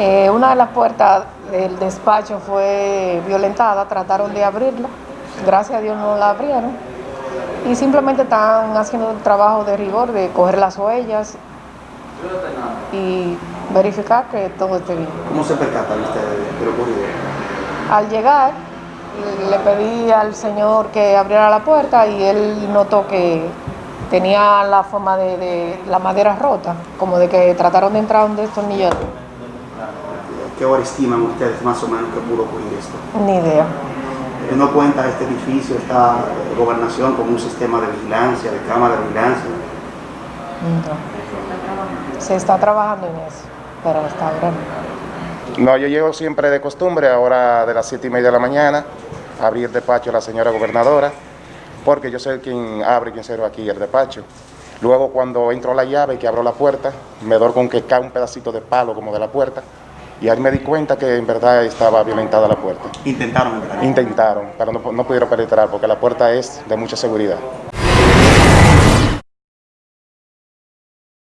Eh, una de las puertas del despacho fue violentada, trataron de abrirla, gracias a Dios no la abrieron y simplemente están haciendo el trabajo de rigor, de coger las huellas y verificar que todo esté bien. ¿Cómo se percatan ustedes de lo ocurrido? Al llegar, le pedí al señor que abriera la puerta y él notó que tenía la forma de, de la madera rota, como de que trataron de entrar un destornillador. ¿Qué hora estiman ustedes más o menos que pudo ocurrir esto? Ni idea. Eh, ¿No cuenta este edificio, esta gobernación con un sistema de vigilancia, de cámara de vigilancia? No. Se está trabajando en eso, pero hasta ahora no. No, yo llego siempre de costumbre, ahora de las siete y media de la mañana, a abrir el despacho a la señora gobernadora, porque yo soy quien abre y quien cierra aquí el despacho. Luego cuando entro a la llave y que abro la puerta, me doy con que cae un pedacito de palo como de la puerta, y ahí me di cuenta que en verdad estaba violentada la puerta. Intentaron entrar. Intentaron, pero no, no pudieron penetrar porque la puerta es de mucha seguridad.